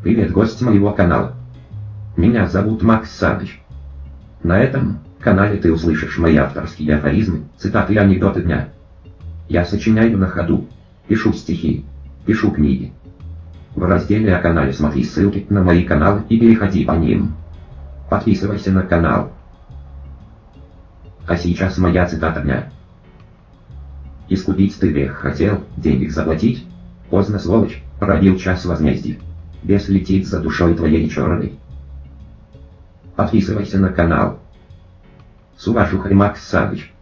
Привет, гость моего канала. Меня зовут Макс Садыч. На этом канале ты услышишь мои авторские афоризмы, цитаты и анекдоты дня. Я сочиняю на ходу, пишу стихи, пишу книги. В разделе о канале смотри ссылки на мои каналы и переходи по ним. Подписывайся на канал. А сейчас моя цитата дня. Искупить ты грех хотел, денег заплатить? Поздно, сволочь, пробил час возмездия. Бес летит за душой твоей черной. Подписывайся на канал. С уважухой Макс Савыч.